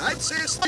I'd say it's